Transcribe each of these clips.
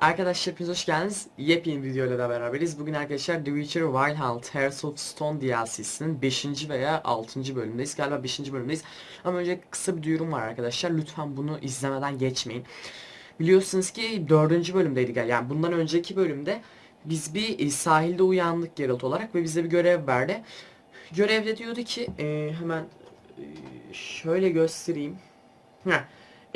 Arkadaşlar hepiniz hoş geldiniz. Yepyeni videoyla da beraberiz. Bugün arkadaşlar The Witcher Wild Hunt Hearts of Stone DLC'sinin 5. veya 6. bölümündeyiz. Galiba 5. bölümdeyiz. Ama önce kısa bir duyurum var arkadaşlar. Lütfen bunu izlemeden geçmeyin. Biliyorsunuz ki 4. bölümdeydik. Yani bundan önceki bölümde biz bir e, sahilde uyandık Geralt olarak ve bize bir görev verdi. Görevde diyordu ki e, hemen e, şöyle göstereyim. Heh.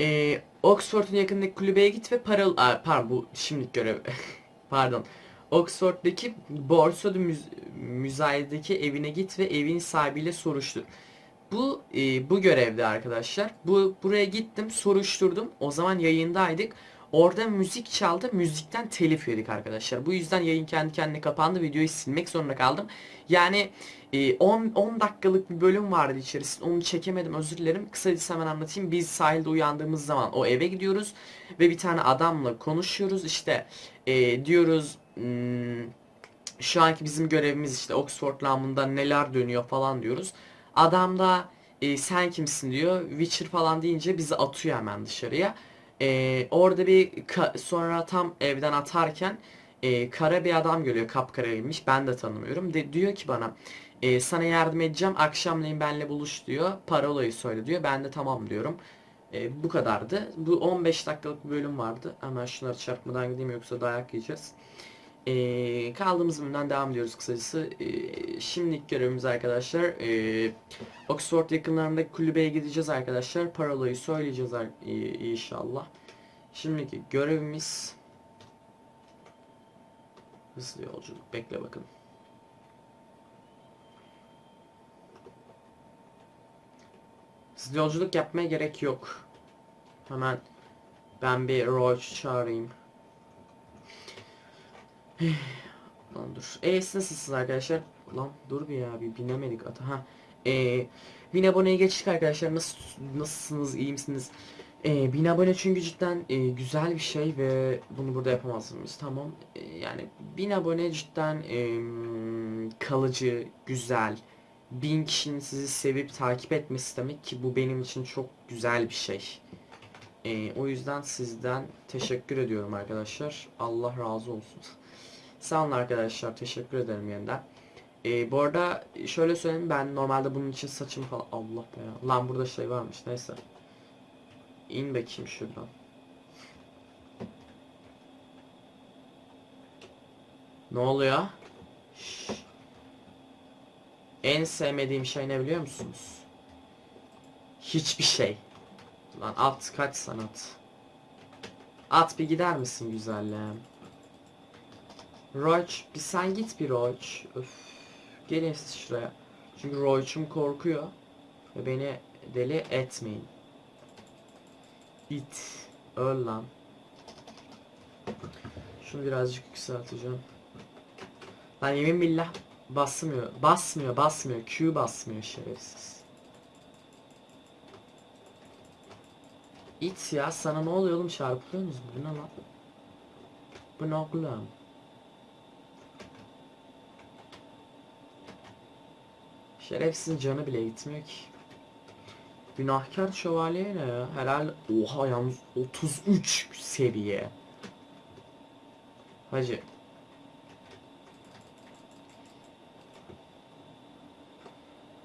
E, Oxford'un yakındaki kulübeye git ve para... Aa, pardon bu şimdilik görev. pardon. Oxford'daki Borsada müz müzayedeki evine git ve evin sahibiyle soruştur. Bu e, bu görevde arkadaşlar. Bu buraya gittim, soruşturdum. O zaman yayındaydık. Orada müzik çaldı. Müzikten telif yedik arkadaşlar. Bu yüzden yayın kendi kendine kapandı. Videoyu silmek zorunda kaldım. Yani 10 10 dakikalık bir bölüm vardı içerisinde. Onu çekemedim. Özür dilerim. Kısacası hemen anlatayım. Biz sahilde uyandığımız zaman o eve gidiyoruz ve bir tane adamla konuşuyoruz. İşte e, diyoruz hmm, şu anki bizim görevimiz işte Oxford lambında neler dönüyor falan diyoruz. Adam da e, sen kimsin diyor. Witcher falan deyince bizi atıyor hemen dışarıya. E, orada bir sonra tam evden atarken e, kara bir adam geliyor kapkara ben de tanımıyorum. De diyor ki bana e, sana yardım edeceğim. Akşamleyin benle buluş diyor. Parolayı söyle diyor. Ben de tamam diyorum. E, bu kadardı. Bu 15 dakikalık bir bölüm vardı. Hemen şunları çarpmadan gideyim yoksa dayak yiyeceğiz e, kaldığımız bölümden devam ediyoruz kısacası e, şimdilik görevimiz arkadaşlar e, Oxford yakınlarındaki kulübeye gideceğiz arkadaşlar parolayı söyleyeceğiz e, inşallah şimdiki görevimiz Hızlı yolculuk. Bekle bakın. Hızlı yolculuk yapmaya gerek yok. Hemen ben bir Roach çağırayım. Lan dur. E nasılsınız arkadaşlar? Lan dur bir ya bir binemedik ata. Ha. E, bin aboneye geçtik arkadaşlar. Nasıl nasılsınız? iyi misiniz? E, 1000 abone çünkü cidden e, güzel bir şey ve bunu burada yapamazsınız. Tamam. E, yani 1000 abone cidden e, kalıcı, güzel. 1000 kişinin sizi sevip takip etmesi demek ki bu benim için çok güzel bir şey. E, o yüzden sizden teşekkür ediyorum arkadaşlar. Allah razı olsun. Sağ olun arkadaşlar. Teşekkür ederim yeniden. E, bu arada şöyle söyleyeyim ben normalde bunun için saçım falan Allah be ya. Lan burada şey varmış neyse. İn bakayım şuradan. Ne oluyor? Şşş. En sevmediğim şey ne biliyor musunuz? Hiçbir şey. Lan at kaç sanat. At bir gider misin güzelliğim? Roach bir sen git bir Roach. Öf. Gelin siz şuraya. Çünkü Roach'um korkuyor. Ve beni deli etmeyin. İt. Öl lan. Şunu birazcık yükselteceğim. Lan yemin billah basmıyor. Basmıyor basmıyor. Q basmıyor şerefsiz. İt ya sana ne oluyor oğlum çarpılıyor musun? Bu ne lan? Bu ne oğlum? Şerefsiz canı bile gitmiyor ki. Günahkar şövalye ne ya? Herhalde oha yalnız 33 seviye. Hacı.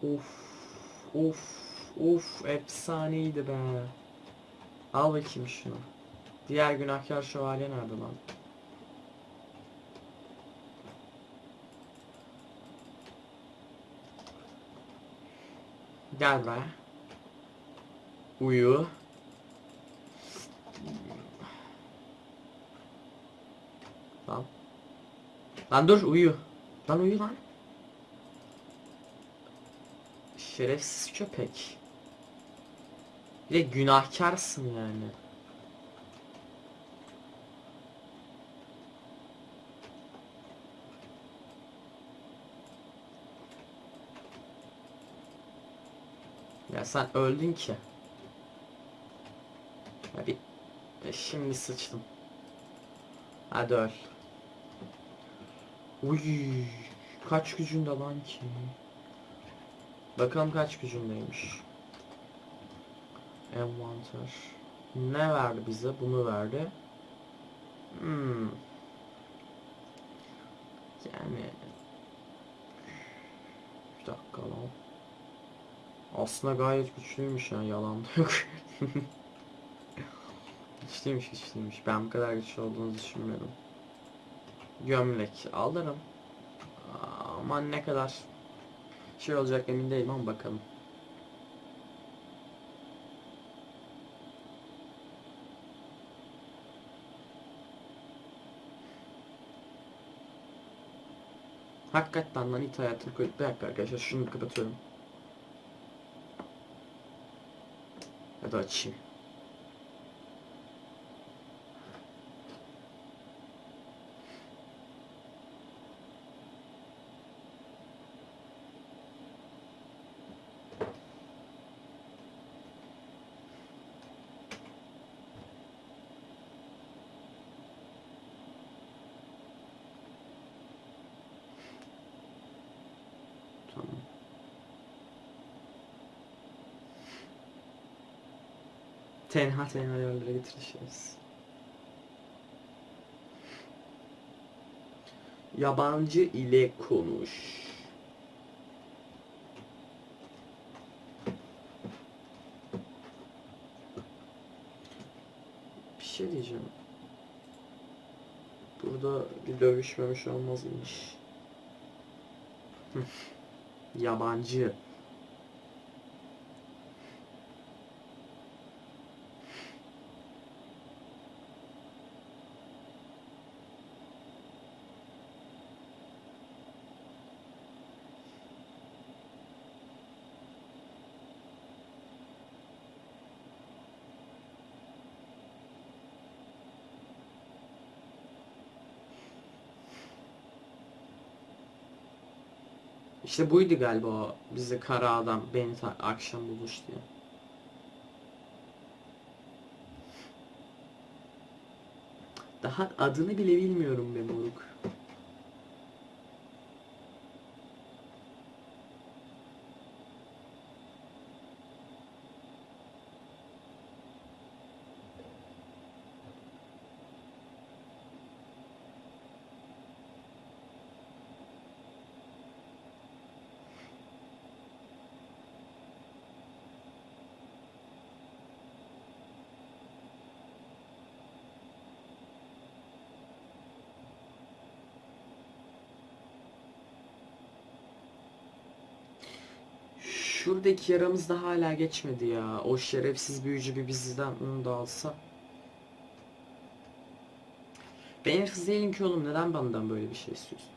Of of of efsaneydi be. Al bakayım şunu. Diğer günahkar şövalye nerede lan? Gel be. Uyu. Lan. Lan dur uyu. Lan uyu lan. Şerefsiz köpek. Bir de günahkarsın yani. sen öldün ki. Ya e şimdi sıçtım. Hadi öl. Uy, kaç gücünde lan ki? Bakalım kaç gücündeymiş. Envanter. Ne verdi bize? Bunu verdi. Hmm. Yani Aslında gayet güçlüymüş ya yalan yok. güçlüymüş güçlüymüş. Ben bu kadar güçlü olduğunu düşünmüyordum. Gömlek alırım. Ama ne kadar şey olacak emin değilim ama bakalım. Hakikaten lan it hayatını koy. Bir dakika arkadaşlar şunu kapatıyorum. Ya da açayım. Tamam. Tenha tenha yerlere getirişiriz. Yabancı ile konuş. Bir şey diyeceğim. Burada bir dövüşmemiş olmazmış. Hı. Yabancı. İşte buydu galiba o bize kara adam beni akşam buluş diye. Daha adını bile bilmiyorum be moruk. Şuradaki yaramız da hala geçmedi ya. O şerefsiz büyücü bir bizden onu da alsa. Ben hırsız değilim ki oğlum. Neden benden böyle bir şey istiyorsun?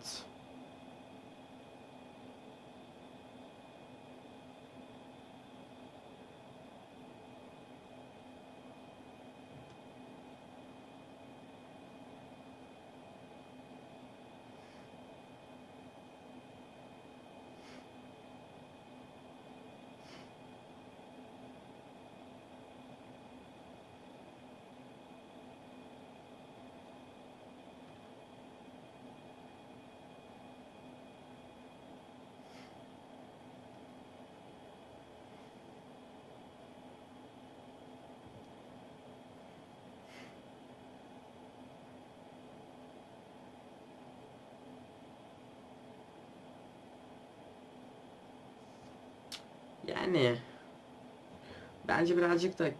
Evet. Yani bence birazcık da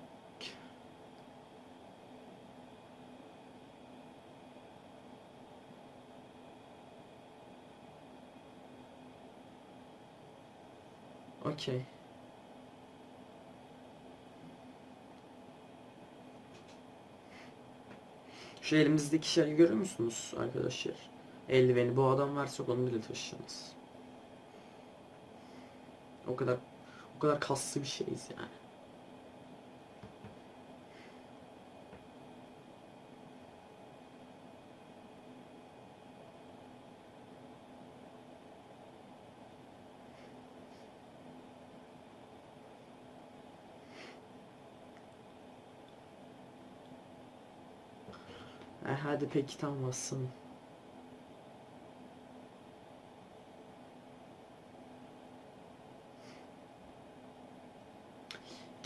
Okey. Şu elimizdeki şeyi görüyor musunuz arkadaşlar? Eldiveni bu adam varsa onu bile taşıyamaz. O kadar bu kadar kaslı bir şeyiz yani. Hadi peki tam basın.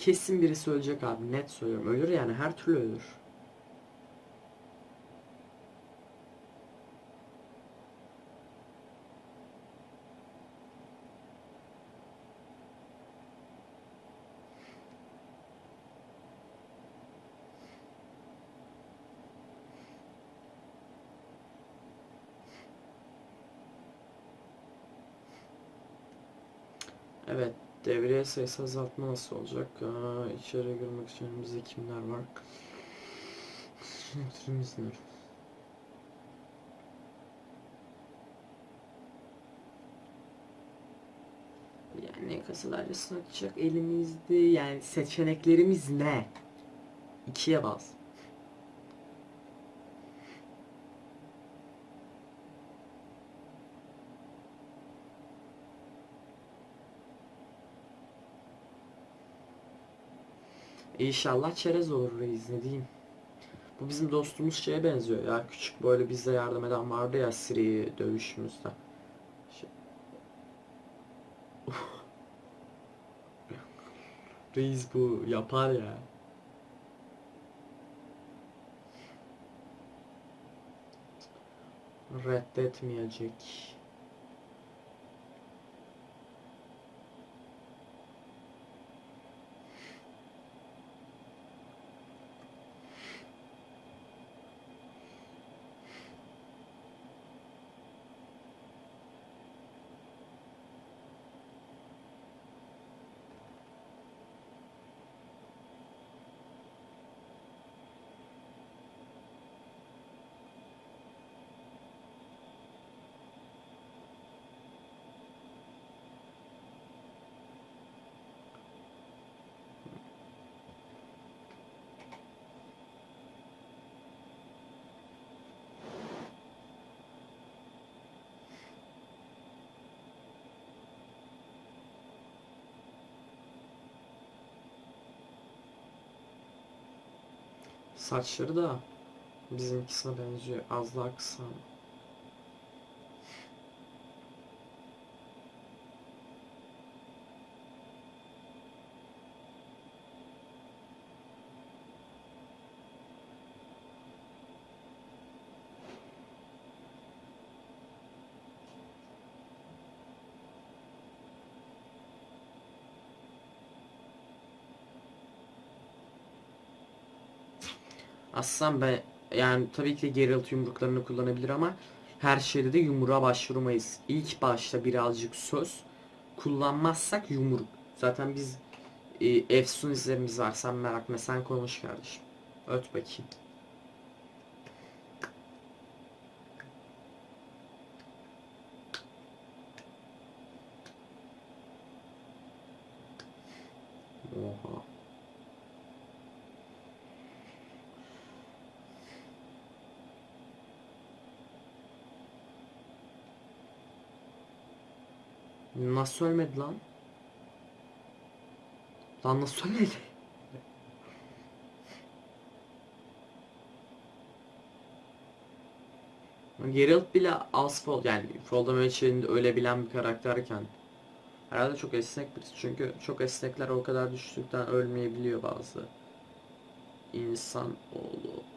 Kesin birisi ölecek abi net söylüyorum. Ölür yani her türlü ölür. Evet, devriye sayısı azaltma nasıl olacak? Aa, içeri girmek için önümüzde kimler var? Şunlarımız ne? Yani kasalar arasında açacak elimizde yani seçeneklerimiz ne? İkiye bas. İnşallah çerez olur reis ne diyeyim. Bu bizim dostumuz şeye benziyor ya. Küçük böyle bize yardım eden vardı ya Siri dövüşümüzde. Şey- Reis bu yapar ya. Reddetmeyecek. Saçları da bizimkisine benziyor. Az daha kısa. Aslan ben yani tabii ki de Geralt yumruklarını kullanabilir ama her şeyde de yumruğa başvurmayız. İlk başta birazcık söz kullanmazsak yumruk. Zaten biz e, Efsun izlerimiz var. Sen merak etme sen konuş kardeşim. Öt bakayım. Oha. Nasıl ölmedi lan? Lan nasıl ölmedi? Geralt bile az fall yani Voldemort ölebilen bir karakterken herhalde çok esnek birisi çünkü çok esnekler o kadar düştükten ölmeyebiliyor bazı insan oğlu.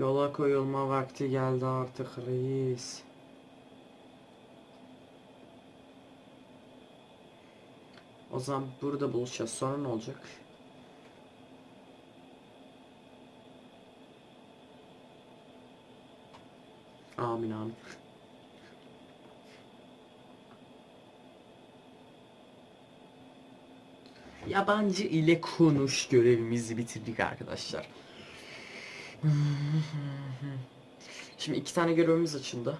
Yola koyulma vakti geldi artık reis. O zaman burada buluşacağız. Sonra ne olacak? Amin amin. yabancı ile konuş görevimizi bitirdik arkadaşlar. Şimdi iki tane görevimiz açıldı.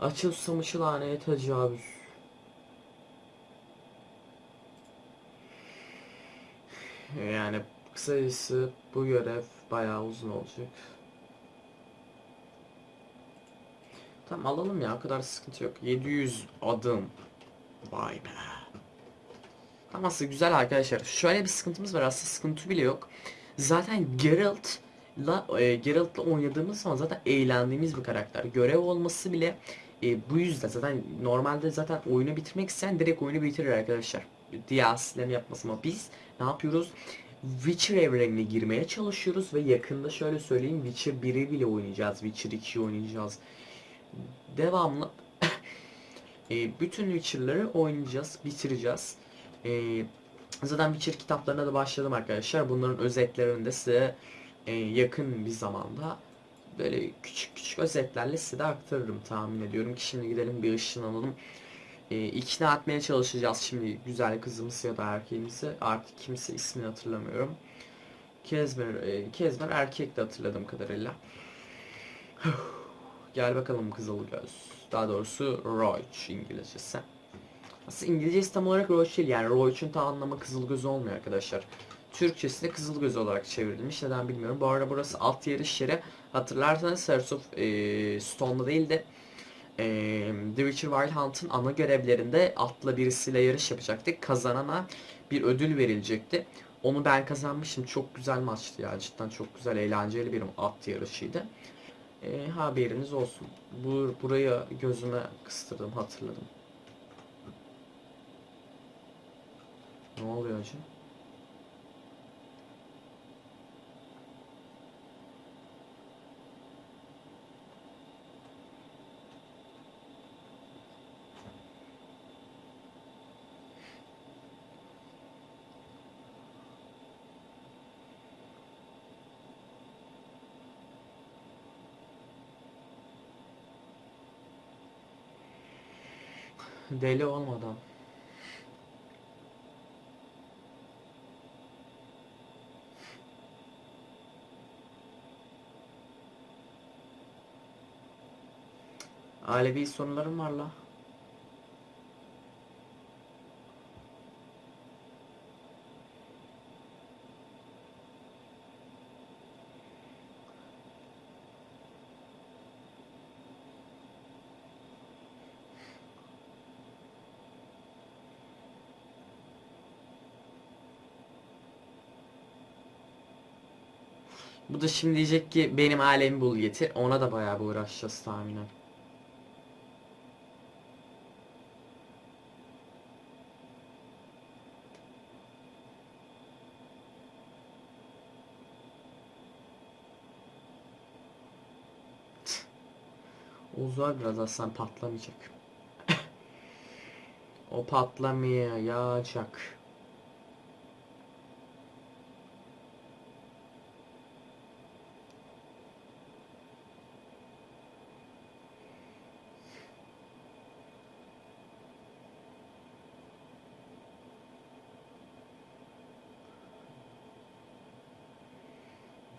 Açıl susamışı laneye tecavüz. Yani kısacası bu görev bayağı uzun olacak. Tamam alalım ya o kadar sıkıntı yok. 700 adım. Vay be. Tamam aslında güzel arkadaşlar. Şöyle bir sıkıntımız var aslında sıkıntı bile yok. Zaten Geralt'la e, Geralt'la oynadığımız zaman zaten eğlendiğimiz bir karakter. Görev olması bile e, bu yüzden zaten normalde zaten oyunu bitirmek isteyen direkt oyunu bitirir arkadaşlar. DLC'lerini yapması ama biz ne yapıyoruz? Witcher evrenine girmeye çalışıyoruz ve yakında şöyle söyleyeyim Witcher 1'i bile oynayacağız. Witcher 2'yi oynayacağız. Devamlı e, bütün Witcher'ları oynayacağız, bitireceğiz. E, zaten Witcher kitaplarına da başladım arkadaşlar. Bunların özetlerini de size e, yakın bir zamanda böyle küçük küçük özetlerle size de aktarırım tahmin ediyorum ki şimdi gidelim bir ışınlanalım. E, ikna etmeye çalışacağız şimdi güzel kızımız ya da erkeğimizi. Artık kimse ismini hatırlamıyorum. Kezmer, e, Kezmer erkek de hatırladığım kadarıyla. Gel bakalım Kızılgöz. Daha doğrusu Roach İngilizcesi. Aslında İngilizcesi tam olarak Roach değil yani Roach'un tam anlamı Kızılgöz olmuyor arkadaşlar. Türkçesi de Kızılgöz olarak çevrilmiş. Neden bilmiyorum. Bu arada burası at yarış yeri. Hatırlarsanız Hearts of e, Stone'da değil de e, The Witcher Wild Hunt'ın ana görevlerinde atla birisiyle yarış yapacaktık. Kazanana bir ödül verilecekti. Onu ben kazanmıştım. Çok güzel maçtı ya. Cidden çok güzel, eğlenceli bir at yarışıydı. E, haberiniz olsun. Bu, burayı gözüme kıstırdım, hatırladım. Ne oluyor hocam? Deli olmadan. Ailevi sorunlarım var la. Bu da şimdi diyecek ki benim alemi bul getir. Ona da bayağı bir uğraşacağız tahminen. Zor biraz aslan patlamayacak. o patlamayacak.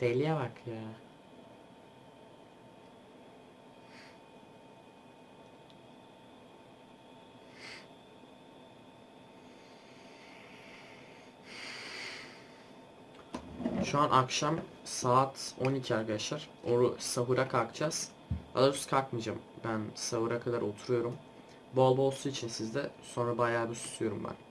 Deliye bak ya. Şu an akşam saat 12 arkadaşlar. Oru sahura kalkacağız. Daha kalkmayacağım. Ben sahura kadar oturuyorum. Bol bol su için sizde. Sonra bayağı bir susuyorum ben.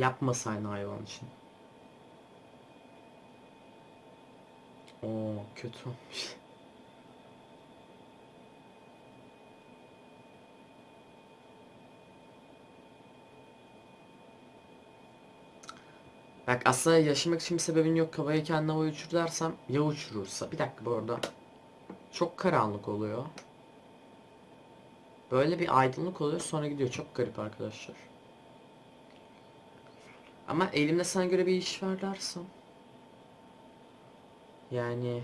Yapmasaydın hayvan için. Oo kötü olmuş. Bak aslında yaşamak için bir sebebin yok kafayı kendine havaya uçur dersem ya uçurursa. Bir dakika bu arada. Çok karanlık oluyor. Böyle bir aydınlık oluyor sonra gidiyor. Çok garip arkadaşlar. Ama elimde sana göre bir iş var dersem. Yani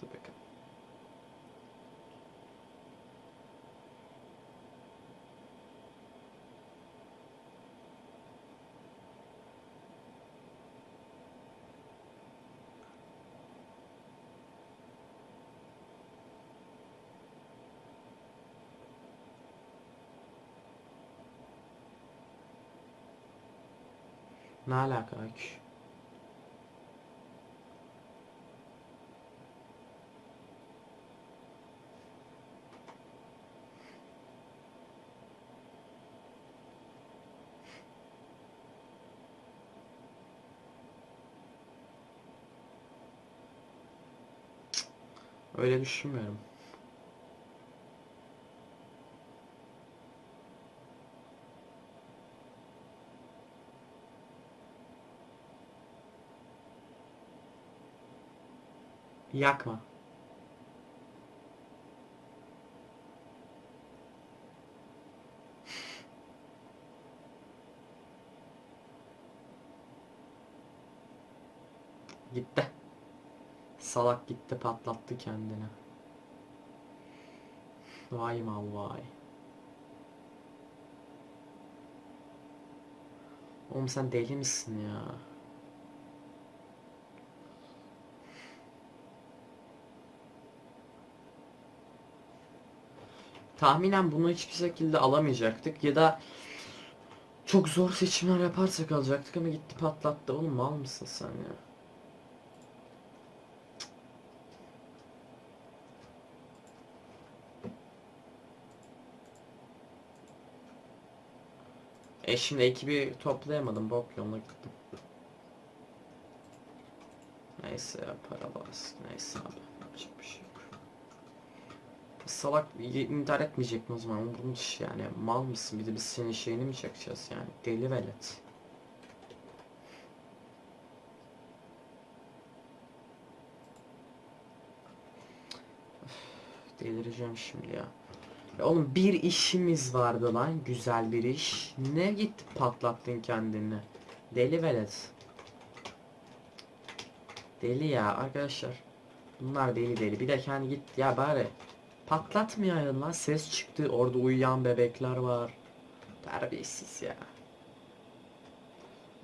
Dur bakalım. Ne alaka ki? Öyle düşünmüyorum. Yakma. Gitti. Salak gitti patlattı kendini. Vay mal vay. Oğlum sen deli misin ya? Tahminen bunu hiçbir şekilde alamayacaktık ya da çok zor seçimler yaparsak alacaktık ama gitti patlattı. Oğlum mal mısın sen ya? E şimdi ekibi toplayamadım. Bok yoluna gittim. Neyse ya para bas. Neyse abi. Yapacak bir şey. Salak intihar etmeyecek mi o zaman? Umurumda iş yani. Mal mısın? Bir de biz senin şeyini mi çakacağız yani? Deli velet. Delireceğim şimdi ya. Ya oğlum bir işimiz vardı lan. Güzel bir iş. Ne gitti patlattın kendini? Deli velet. Deli ya arkadaşlar. Bunlar deli deli. Bir de kendi git ya bari. Patlatmayayım lan. Ses çıktı. Orada uyuyan bebekler var. Terbiyesiz ya.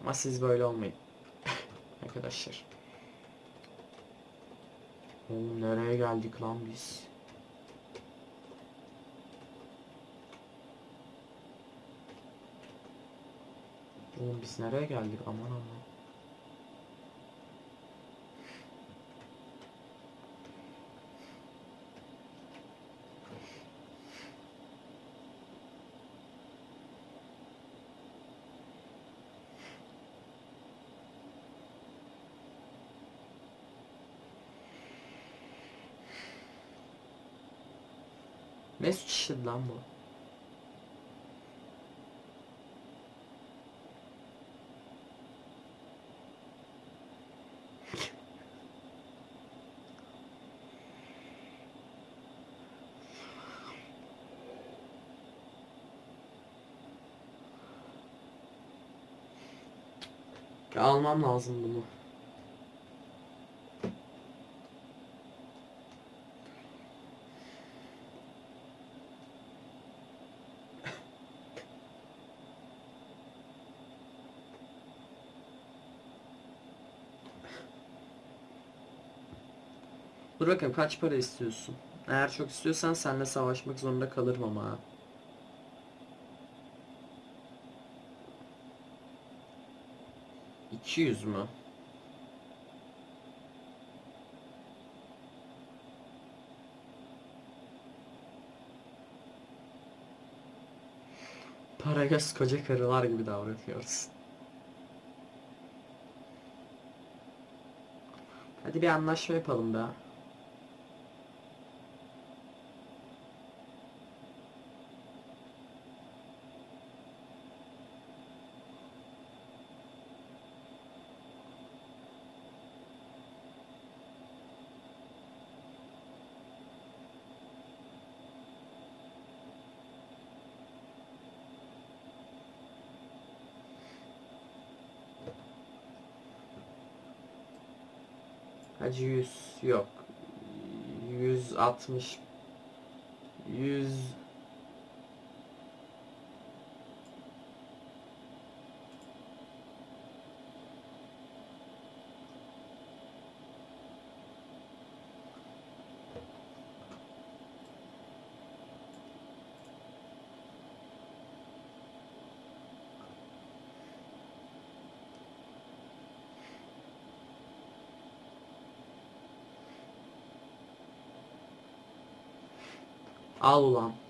Ama siz böyle olmayın. arkadaşlar. Oğlum nereye geldik lan biz? Oğlum biz nereye geldik aman aman. Suç işledi lan bu? Almam lazım bunu. Bakayım kaç para istiyorsun? Eğer çok istiyorsan seninle savaşmak zorunda kalırım ama. İki yüz mü? Karagöz koca karılar gibi davranıyoruz. Hadi bir anlaşma yapalım da. Hadi 100 yok. 160 100 Al ulan.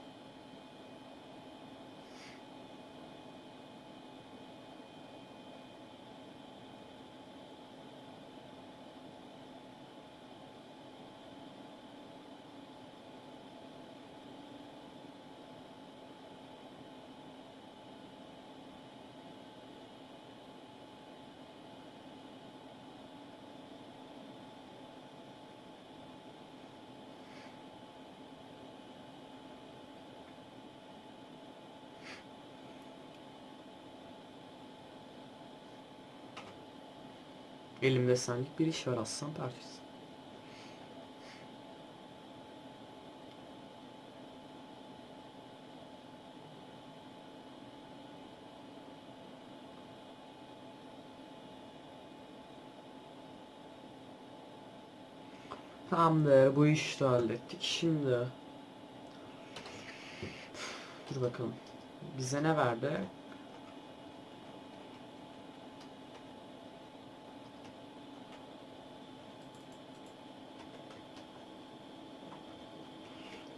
Elimde senlik bir iş var aslan parçası. Tamamdır bu işi de hallettik. Şimdi Dur bakalım. Bize ne verdi?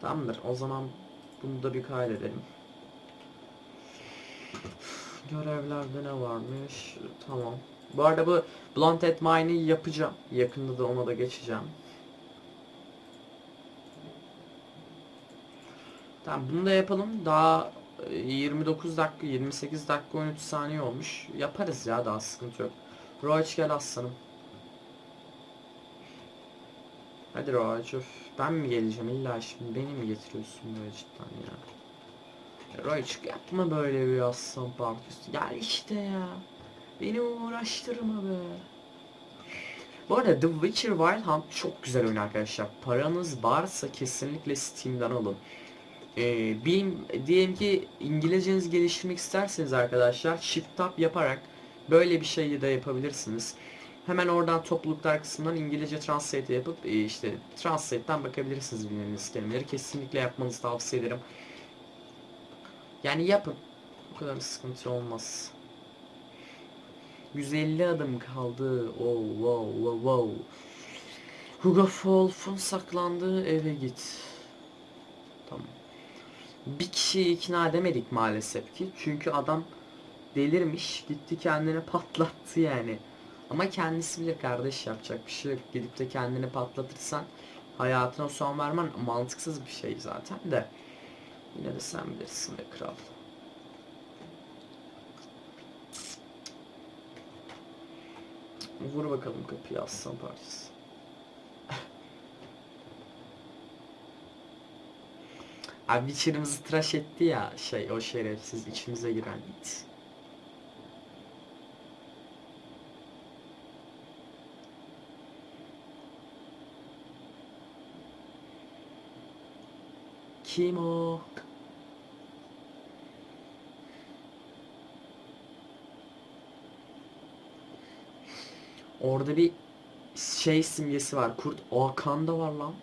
Tamamdır. O zaman bunu da bir kaydedelim. Görevlerde ne varmış? Tamam. Bu arada bu Blunted Mine'i yapacağım. Yakında da ona da geçeceğim. Tamam bunu da yapalım. Daha e, 29 dakika, 28 dakika 13 saniye olmuş. Yaparız ya daha sıkıntı yok. Roach gel aslanım. Hadi Roach öf. Ben mi geleceğim illa şimdi beni mi getiriyorsun böyle cidden ya. Ya Roach yapma böyle bir aslan partisi. Gel işte ya. Beni uğraştırma be. Bu arada The Witcher Wild Hunt çok güzel oyun arkadaşlar. Paranız varsa kesinlikle Steam'den alın. Ee, benim diyelim ki İngilizcenizi geliştirmek isterseniz arkadaşlar Shift Tab yaparak böyle bir şeyi de yapabilirsiniz. Hemen oradan topluluklar kısmından İngilizce translate yapıp e, işte translate'ten bakabilirsiniz bilmediğiniz kelimeleri. Kesinlikle yapmanızı tavsiye ederim. Yani yapın. O kadar sıkıntı olmaz. 150 adım kaldı. Oh wow wow wow. Hugo Wolf'un saklandığı eve git. Tamam. Bir kişiyi ikna edemedik maalesef ki. Çünkü adam delirmiş. Gitti kendini patlattı yani. Ama kendisi bilir kardeş yapacak bir şey yok. Gidip de kendini patlatırsan hayatına son vermen mantıksız bir şey zaten de. Yine de sen bilirsin be kral. Vur bakalım kapıyı aslan parçası. Abi Witcher'ımızı tıraş etti ya şey o şerefsiz içimize giren it. Kim? Orada bir şey simgesi var. Kurt Hakan'da var lan.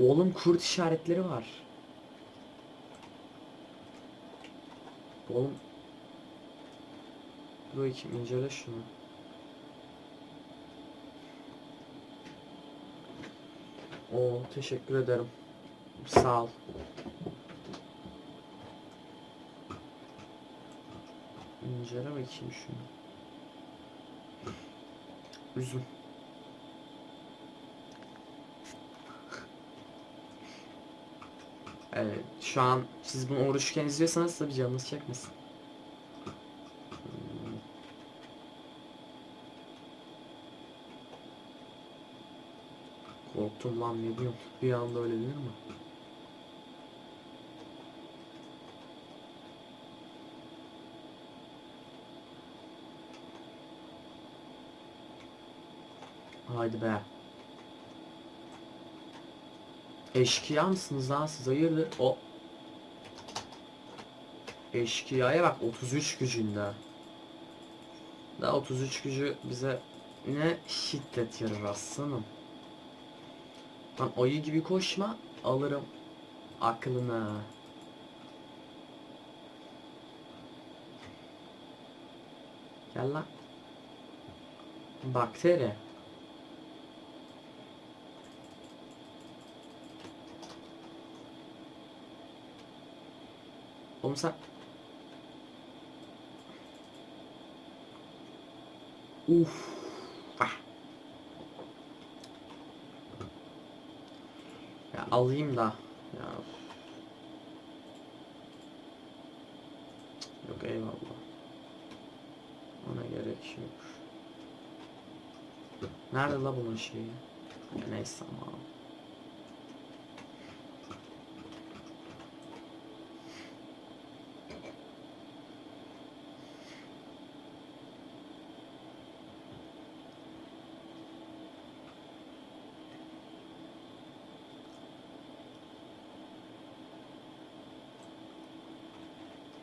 Oğlum kurt işaretleri var. Oğlum Dur bakayım incele şunu. Oo teşekkür ederim. Sağ ol. İncele bakayım şunu. Üzüm. Evet, şu an siz bunu oruçken izliyorsanız tabii canınız çekmesin. Hmm. Korktum lan ne diyorum. Bir anda öyle denir mi? Haydi be. Eşkıya mısınız lan siz hayırdır? O Eşkıya'ya bak 33 gücünde. Da 33 gücü bize ne şiddet yarar aslanım. Lan ayı gibi koşma alırım aklını. Gel lan. Bakteri. Oğlum sen... Uf. Ah. Ya alayım da. Ya. Yok eyvallah. Ona gerek yok. Nerede la bunun şeyi? Ya neyse ama.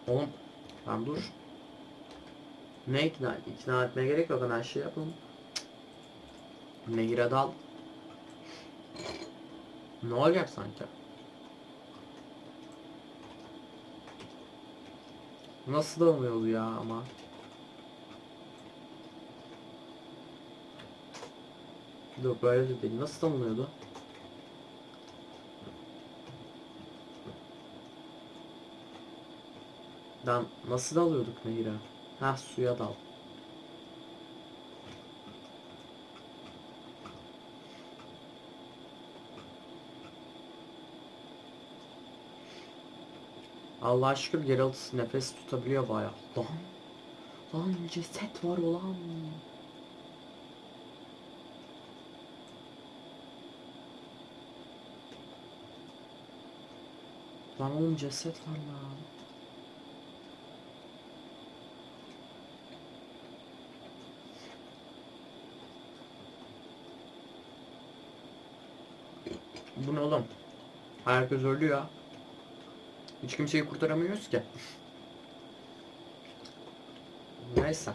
Oğlum lan dur. Ne ikna, ikna etmeye gerek yok hemen şey yapalım. Nehire dal. Ne olacak sanki? Nasıl dalmıyordu ya ama? Yok böyle de değil. Nasıl dalmıyordu? Dan nasıl dalıyorduk nehire? Ha suya dal. Allah şükür Geralt nefes tutabiliyor bayağı. Lan. Lan ceset var olan. Lan oğlum ceset var lan. Bu ne oğlum? Herkes ölüyor. Hiç kimseyi kurtaramıyoruz ki. Neyse.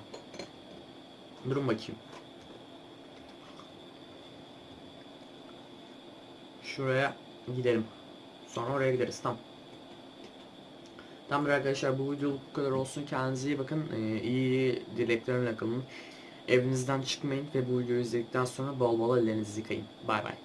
Durun bakayım. Şuraya gidelim. Sonra oraya gideriz. Tamam. Tamamdır arkadaşlar bu videoluk bu kadar olsun. Kendinize iyi bakın. Ee, iyi dileklerimle kalın. Evinizden çıkmayın ve bu videoyu izledikten sonra bol bol ellerinizi yıkayın. Bay bay.